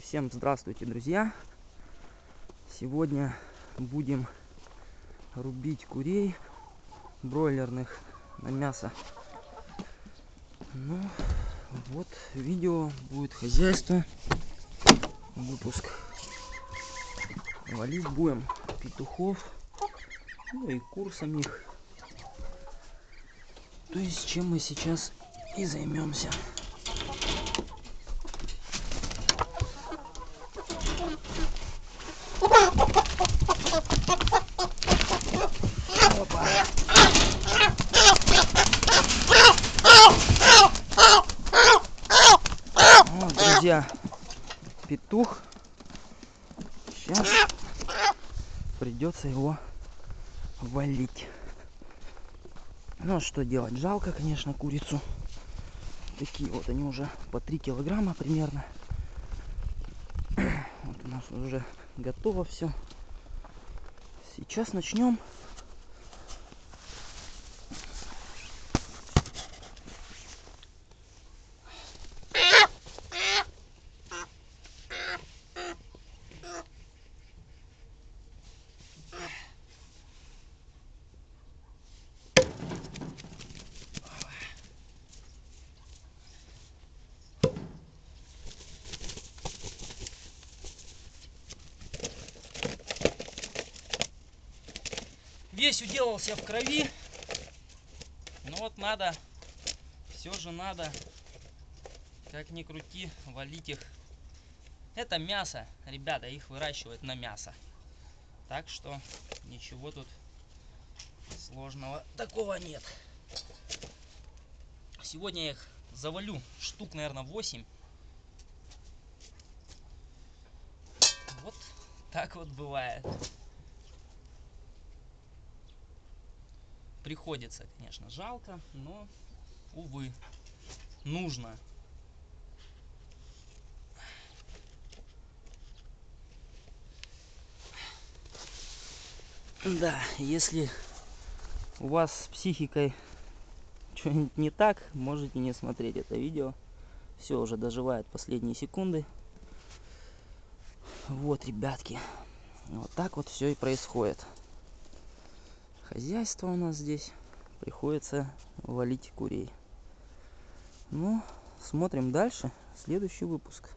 Всем здравствуйте, друзья! Сегодня будем рубить курей бройлерных на мясо. Ну, вот видео будет хозяйство, выпуск. Валить будем петухов, ну и кур самих. То есть чем мы сейчас и займемся. Опа. Вот, друзья, петух. Сейчас придется его валить. Ну, а что делать? Жалко, конечно, курицу. Такие вот они уже по 3 килограмма примерно. Вот у нас уже готово все. Сейчас начнем. Весь уделался в крови. Но вот надо, все же надо, как ни крути, валить их. Это мясо, ребята, их выращивают на мясо. Так что ничего тут сложного такого нет. Сегодня я их завалю штук, наверное, 8. Вот так вот бывает. Приходится, конечно, жалко, но, увы, нужно. Да, если у вас с психикой что-нибудь не так, можете не смотреть это видео. Все уже доживает последние секунды. Вот, ребятки, вот так вот все и происходит хозяйство у нас здесь. Приходится валить курей. Ну, смотрим дальше. Следующий выпуск.